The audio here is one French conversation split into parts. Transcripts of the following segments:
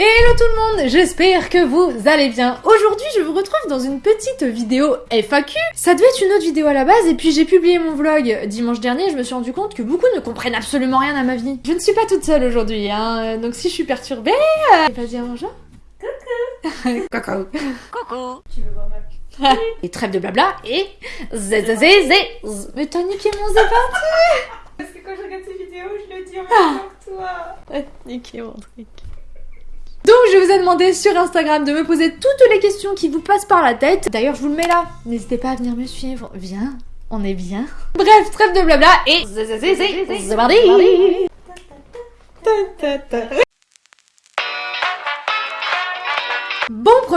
Hello tout le monde, j'espère que vous allez bien. Aujourd'hui, je vous retrouve dans une petite vidéo FAQ. Ça devait être une autre vidéo à la base et puis j'ai publié mon vlog dimanche dernier je me suis rendu compte que beaucoup ne comprennent absolument rien à ma vie. Je ne suis pas toute seule aujourd'hui, hein, donc si je suis perturbée, euh... vas dire bonjour. Coucou. Coucou. Coucou. Tu veux voir ma Et trêve de blabla et zé zé zé zé. Mais t'as niqué mon zé Parce que quand je regarde ces vidéos, je le dis en même temps que toi. T'as niqué mon truc. Donc je vous ai demandé sur Instagram de me poser toutes les questions qui vous passent par la tête. D'ailleurs je vous le mets là. N'hésitez pas à venir me suivre. Viens, on est bien. Bref, trêve de blabla et c'est parti.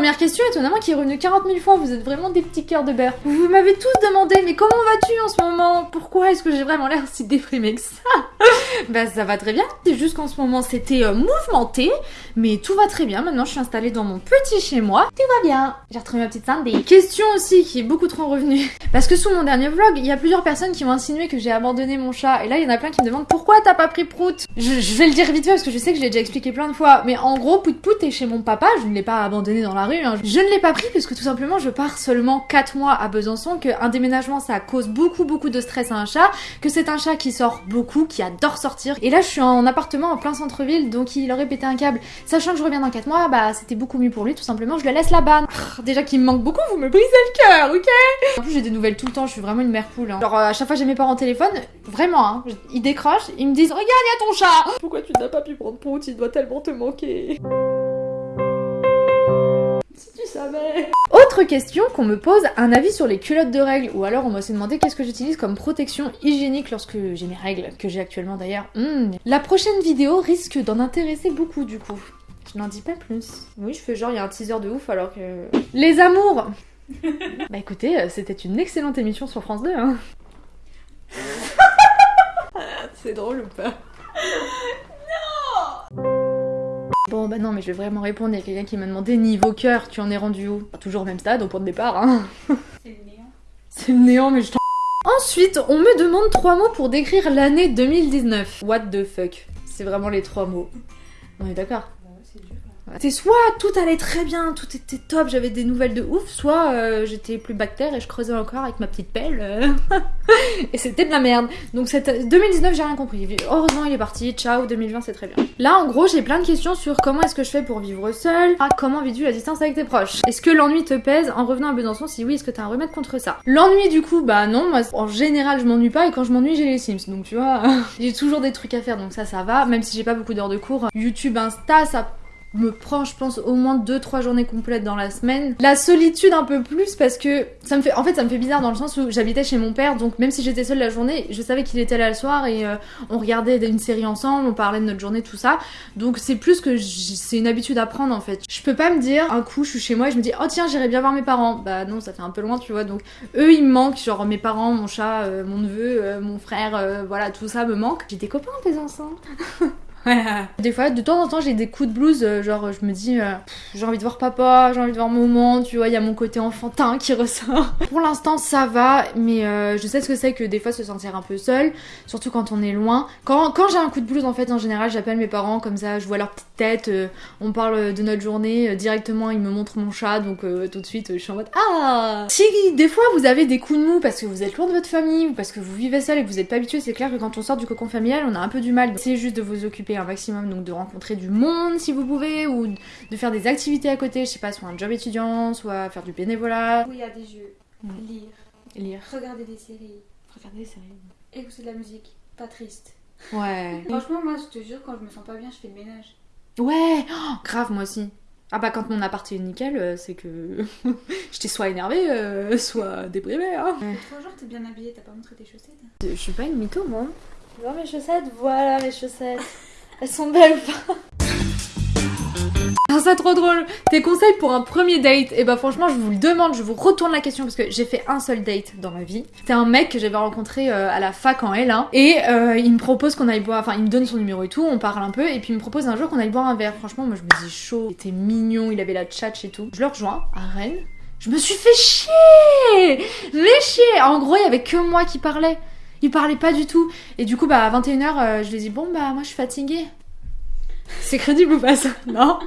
Première question étonnamment qui est revenue 40 000 fois, vous êtes vraiment des petits cœurs de beurre. Vous m'avez tous demandé, mais comment vas-tu en ce moment? Pourquoi est-ce que j'ai vraiment l'air si déprimée que ça? Bah ça va très bien, c'est juste qu'en ce moment c'était euh, mouvementé, mais tout va très bien, maintenant je suis installée dans mon petit chez moi, tout va bien. J'ai retrouvé ma petite Sandy. Question aussi qui est beaucoup trop revenue, parce que sous mon dernier vlog, il y a plusieurs personnes qui m'ont insinué que j'ai abandonné mon chat, et là il y en a plein qui me demandent pourquoi t'as pas pris Prout? Je, je, vais le dire vite fait parce que je sais que je l'ai déjà expliqué plein de fois, mais en gros Pout Pout est chez mon papa, je ne l'ai pas abandonné dans la Hein. Je ne l'ai pas pris parce que tout simplement je pars seulement 4 mois à Besançon, qu'un déménagement ça cause beaucoup beaucoup de stress à un chat, que c'est un chat qui sort beaucoup, qui adore sortir. Et là je suis en appartement en plein centre-ville donc il aurait pété un câble. Sachant que je reviens dans 4 mois, bah c'était beaucoup mieux pour lui tout simplement, je le laisse là-bas. Déjà qu'il me manque beaucoup, vous me brisez le cœur, ok? En plus j'ai des nouvelles tout le temps, je suis vraiment une mère poule. Hein. Genre à chaque fois j'ai mes parents au téléphone, vraiment, hein, ils décrochent, ils me disent Regarde, il y a ton chat Pourquoi tu n'as pas pu prendre Pout Il doit tellement te manquer. Si tu savais Autre question qu'on me pose, un avis sur les culottes de règles, ou alors on m'a aussi demandé qu'est-ce que j'utilise comme protection hygiénique lorsque j'ai mes règles, que j'ai actuellement d'ailleurs. Mmh. La prochaine vidéo risque d'en intéresser beaucoup du coup. Je n'en dis pas plus. Oui, je fais genre, il y a un teaser de ouf alors que... Les amours Bah écoutez, c'était une excellente émission sur France 2, hein. C'est drôle ou pas? Bon bah non mais je vais vraiment répondre, il y a quelqu'un qui m'a demandé niveau cœur, tu en es rendu où? Toujours au même stade, au point de départ hein C'est le néant. C'est le néant mais je t'en... Ensuite, on me demande trois mots pour décrire l'année 2019. What the fuck? C'est vraiment les trois mots. On est d'accord? C'est soit tout allait très bien, tout était top, j'avais des nouvelles de ouf, soit euh, j'étais plus bactère et je creusais encore avec ma petite pelle. Euh. et c'était de la merde. Donc cette 2019, j'ai rien compris. Heureusement, il est parti. Ciao, 2020, c'est très bien. Là, en gros, j'ai plein de questions sur comment est-ce que je fais pour vivre seule? Ah, comment vis-tu la distance avec tes proches? Est-ce que l'ennui te pèse? En revenant à Besançon Si oui, est-ce que t'as un remède contre ça? L'ennui, du coup, bah non. Moi, en général, je m'ennuie pas et quand je m'ennuie, j'ai les Sims. Donc tu vois, j'ai toujours des trucs à faire. Donc ça, ça va. Même si j'ai pas beaucoup d'heures de cours. YouTube, Insta, ça me prend je pense au moins 2-3 journées complètes dans la semaine. La solitude un peu plus parce que ça me fait en fait ça me fait bizarre dans le sens où j'habitais chez mon père donc même si j'étais seule la journée je savais qu'il était là le soir et euh, on regardait une série ensemble, on parlait de notre journée tout ça donc c'est plus que c'est une habitude à prendre en fait. Je peux pas me dire un coup je suis chez moi et je me dis oh tiens j'irai bien voir mes parents bah non ça fait un peu loin tu vois donc eux ils me manquent genre mes parents, mon chat, euh, mon neveu, euh, mon frère voilà tout ça me manque. J'ai des copains tes enfants des fois, de temps en temps, j'ai des coups de blues, euh, genre je me dis, euh, j'ai envie de voir papa, j'ai envie de voir maman, tu vois, il y a mon côté enfantin qui ressort. Pour l'instant, ça va, mais euh, je sais ce que c'est que des fois se sentir un peu seul, surtout quand on est loin. Quand, j'ai un coup de blues, en fait, en général, j'appelle mes parents, comme ça, je vois leur petite tête, on parle de notre journée, directement, ils me montrent mon chat, donc tout de suite, je suis en mode, ah Si des fois vous avez des coups de mou parce que vous êtes loin de votre famille, ou parce que vous vivez seul et que vous êtes pas habitué, c'est clair que quand on sort du cocon familial, on a un peu du mal. C'est juste de vous occuper un maximum, donc de rencontrer du monde si vous pouvez, ou de faire des activités à côté, je sais pas, soit un job étudiant, soit faire du bénévolat. Oui, il y a des jeux, Mm. lire, Lire. regarder des séries, Regarder des séries. écouter de la musique, pas triste. Ouais. Franchement, moi, je te jure, quand je me sens pas bien, je fais le ménage. Ouais, oh, grave moi aussi. Ah bah quand mon appart est nickel, euh, c'est que j'étais soit énervée, euh, soit déprimée. Hein. Trois jours, t'es bien habillée, t'as pas montré tes chaussettes? Je suis pas une mytho moi. Tu vois mes chaussettes? Voilà mes chaussettes. Elles sont belles ah, c'est trop drôle Tes conseils pour un premier date Et bah franchement je vous le demande, je vous retourne la question parce que j'ai fait un seul date dans ma vie. C'était un mec que j'avais rencontré euh, à la fac en L1 et euh, il me propose qu'on aille boire, enfin il me donne son numéro et tout, on parle un peu et puis il me propose un jour qu'on aille boire un verre. Franchement moi je me dis chaud, il était mignon, il avait la tchatch et tout. Je le rejoins à Rennes. Je me suis fait chier Mais chier En gros il y avait que moi qui parlais. Il parlait pas du tout. Et du coup bah à 21h je lui ai dit bon bah moi je suis fatiguée. C'est crédible ou pas ça? Non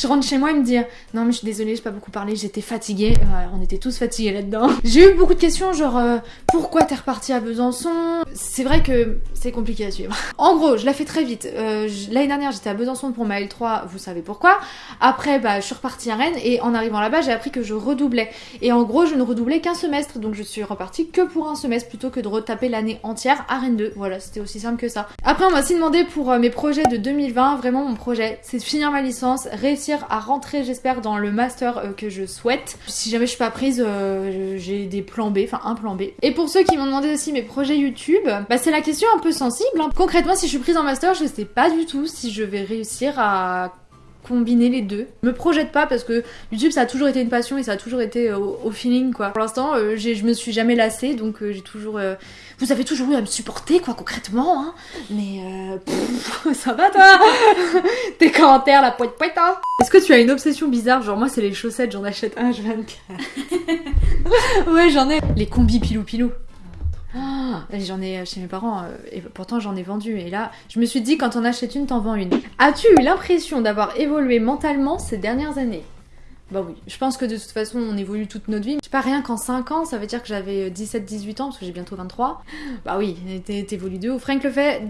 Je rentre chez moi et me dire Non, mais je suis désolée, j'ai pas beaucoup parlé, j'étais fatiguée. Ouais, on était tous fatigués là-dedans. J'ai eu beaucoup de questions, genre euh, Pourquoi t'es repartie à Besançon? C'est vrai que c'est compliqué à suivre. En gros, je la fais très vite. Euh, L'année dernière, j'étais à Besançon pour ma L3, vous savez pourquoi. Après, bah, je suis repartie à Rennes et en arrivant là-bas, j'ai appris que je redoublais. Et en gros, je ne redoublais qu'un semestre, donc je suis repartie que pour un semestre plutôt que de retaper l'année entière à Rennes 2. Voilà, c'était aussi simple que ça. Après, on m'a aussi demandé pour euh, mes projets de 2020, vraiment mon projet, c'est de finir ma licence, réussir à rentrer, j'espère, dans le master euh, que je souhaite. Si jamais je suis pas prise, euh, j'ai des plans B, enfin un plan B. Et pour ceux qui m'ont demandé aussi mes projets YouTube, bah c'est la question un peu sensible. hein. Concrètement, si je suis prise en master, je sais pas du tout si je vais réussir à combiner les deux. Je me projette pas parce que YouTube ça a toujours été une passion et ça a toujours été euh, au, feeling quoi. Pour l'instant, euh, je me suis jamais lassée donc euh, j'ai toujours. Vous avez toujours eu à me supporter quoi concrètement hein. Mais ça va toi? Tes commentaires la poète poète hein Est-ce que tu as une obsession bizarre? Genre moi c'est les chaussettes, j'en achète un, je 24. ouais j'en ai. Les combis pilou pilou. Ah, j'en ai chez mes parents euh, et pourtant j'en ai vendu et là je me suis dit quand on achète une t'en vends une. As-tu eu l'impression d'avoir évolué mentalement ces dernières années? Bah oui, je pense que de toute façon on évolue toute notre vie. Je pas rien qu'en 5 ans ça veut dire que j'avais 17-18 ans parce que j'ai bientôt 23. Bah oui, t'é- t'évolues de ouf. Rien que le fait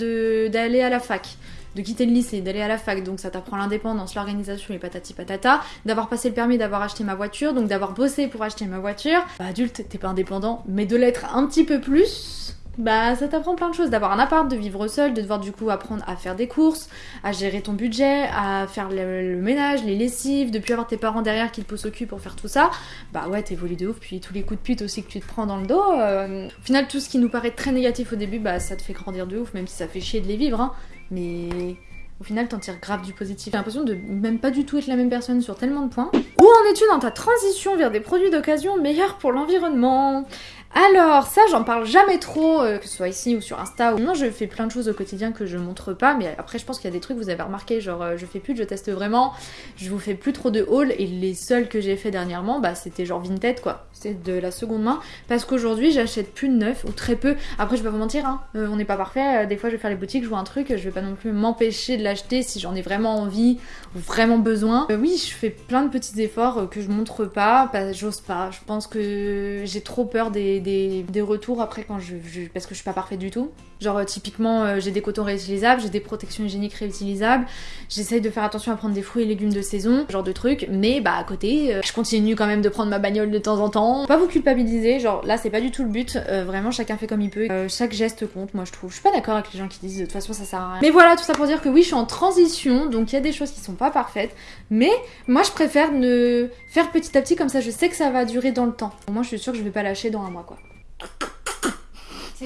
d'aller à la fac, de quitter le lycée, d'aller à la fac, donc ça t'apprend l'indépendance, l'organisation et patati patata, d'avoir passé le permis, d'avoir acheté ma voiture, donc d'avoir bossé pour acheter ma voiture. Bah adulte, t'es pas indépendant, mais de l'être un petit peu plus, bah ça t'apprend plein de choses, d'avoir un appart, de vivre seul, de devoir du coup apprendre à faire des courses, à gérer ton budget, à faire le, ménage, les lessives, de plus avoir tes parents derrière qui te poussent au cul pour faire tout ça. Bah ouais, t'évolues de ouf, puis tous les coups de pute aussi que tu te prends dans le dos. euh, Au final, tout ce qui nous paraît très négatif au début, bah ça te fait grandir de ouf, même si ça fait chier de les vivre, hein. Mais au final, t'en tires grave du positif. J'ai l'impression de même pas du tout être la même personne sur tellement de points. Où en es-tu dans ta transition vers des produits d'occasion meilleurs pour l'environnement? Alors, ça, j'en parle jamais trop, euh, que ce soit ici ou sur Insta. Ou... Non, je fais plein de choses au quotidien que je montre pas, mais après, je pense qu'il y a des trucs que vous avez remarqué, genre, euh, je fais plus je teste vraiment, je vous fais plus trop de haul, et les seuls que j'ai fait dernièrement, bah, c'était genre Vinted, quoi. C'était de la seconde main, parce qu'aujourd'hui, j'achète plus de neuf, ou très peu. Après, je vais pas vous mentir, hein, euh, on n'est pas parfait. Des fois, je vais faire les boutiques, je vois un truc, je vais pas non plus m'empêcher de l'acheter si j'en ai vraiment envie ou vraiment besoin. Oui, je fais plein de petits efforts que je montre pas, bah, j'ose pas. Je pense que j'ai trop peur des, des, retours après quand je, parce que je suis pas parfaite du tout. Genre euh, typiquement, euh, j'ai des cotons réutilisables, j'ai des protections hygiéniques réutilisables. J'essaye de faire attention à prendre des fruits et légumes de saison, genre de trucs. Mais bah à côté, euh, je continue quand même de prendre ma bagnole de temps en temps. Pas vous culpabiliser, genre là c'est pas du tout le but. Vraiment chacun fait comme il peut. Chaque geste compte, moi je trouve. Je suis pas d'accord avec les gens qui disent de toute façon ça sert à rien. Mais voilà, tout ça pour dire que oui, je suis en transition, donc il y a des choses qui sont pas parfaites. Mais moi je préfère ne faire petit à petit comme ça, je sais que ça va durer dans le temps. Moins je suis sûre que je vais pas lâcher dans un mois quoi.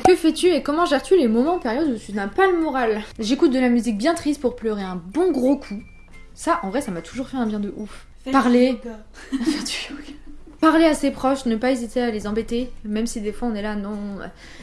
Que fais-tu et comment gères-tu les moments en période où tu n'as pas le moral? J'écoute de la musique bien triste pour pleurer un bon gros coup. Ça, en vrai, ça m'a toujours fait un bien de ouf. Fais Parler. Faire du yoga. Parler à ses proches, ne pas hésiter à les embêter, même si des fois on est là, non,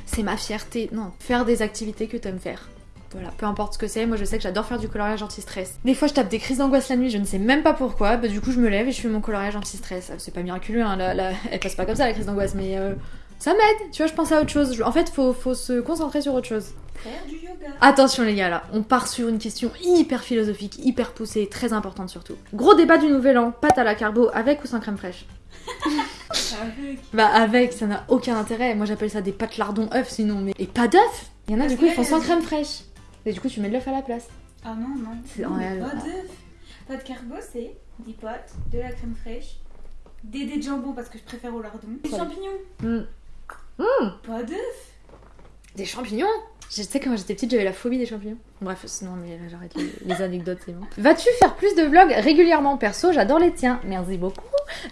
c'est ma fierté. Non, faire des activités que t'aimes faire. Voilà, peu importe ce que c'est, moi je sais que j'adore faire du coloriage anti-stress. Des fois je tape des crises d'angoisse la nuit, je ne sais même pas pourquoi, bah du coup je me lève et je fais mon coloriage anti-stress. C'est pas miraculeux, hein, la- la- elle passe pas comme ça la crise d'angoisse, mais euh, ça m'aide, tu vois, je pense à autre chose. En fait, faut, faut se concentrer sur autre chose. Faire du yoga. Attention les gars là, on part sur une question hyper philosophique, hyper poussée, très importante surtout. Gros débat du nouvel an, pâte à la carbo avec ou sans crème fraîche? Avec. Bah avec, ça n'a aucun intérêt. Moi j'appelle ça des pâtes lardons œufs sinon, mais... Et pas d'œufs? Il y en a Parce du coup ils font sans crème fraîche. Et du coup tu mets de l'œuf à la place. Ah non, non. C'est- ouais, pas voilà. d'œuf. Pas de carbo, c'est des pâtes, de la crème fraîche, des dés de jambon parce que je préfère au lardon, des champignons. Hmm. Pas d'œuf. Des champignons Je sais quand j'étais petite j'avais la phobie des champignons. Bref, sinon mais j'arrête les, les anecdotes, c'est bon. Vas-tu faire plus de vlogs régulièrement? Perso, j'adore les tiens. Merci beaucoup.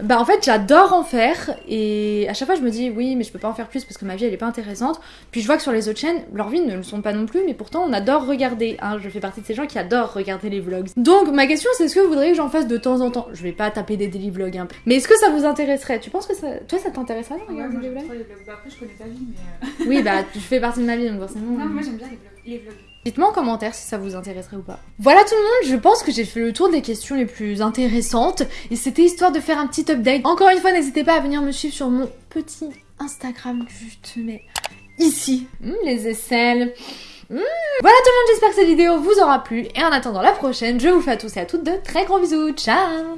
Bah en fait j'adore en faire et à chaque fois je me dis oui mais je peux pas en faire plus parce que ma vie elle est pas intéressante. Puis je vois que sur les autres chaînes leurs vies ne le sont pas non plus mais pourtant on adore regarder. Hein, je fais partie de ces gens qui adorent regarder les vlogs. Donc ma question c'est est-ce que vous voudriez que j'en fasse de temps en temps? Je vais pas taper des daily vlogs hein. Mais est-ce que ça vous intéresserait? Tu penses que ça... Toi ça t'intéresserait de Ouais, regarder moi des vlogs? les vlogs. Bah, après, je connais ta vie, mais. euh, Oui bah tu fais partie de ma vie donc forcément. Non, moi j'aime bien les vlogs. Les vlogs. Dites-moi en commentaire si ça vous intéresserait ou pas. Voilà tout le monde, je pense que j'ai fait le tour des questions les plus intéressantes et c'était histoire de faire un petit update. Encore une fois, n'hésitez pas à venir me suivre sur mon petit Instagram que je te mets ici. Hum, les aisselles. Voilà tout le monde, j'espère que cette vidéo vous aura plu. Et en attendant la prochaine, je vous fais à tous et à toutes de très gros bisous. Ciao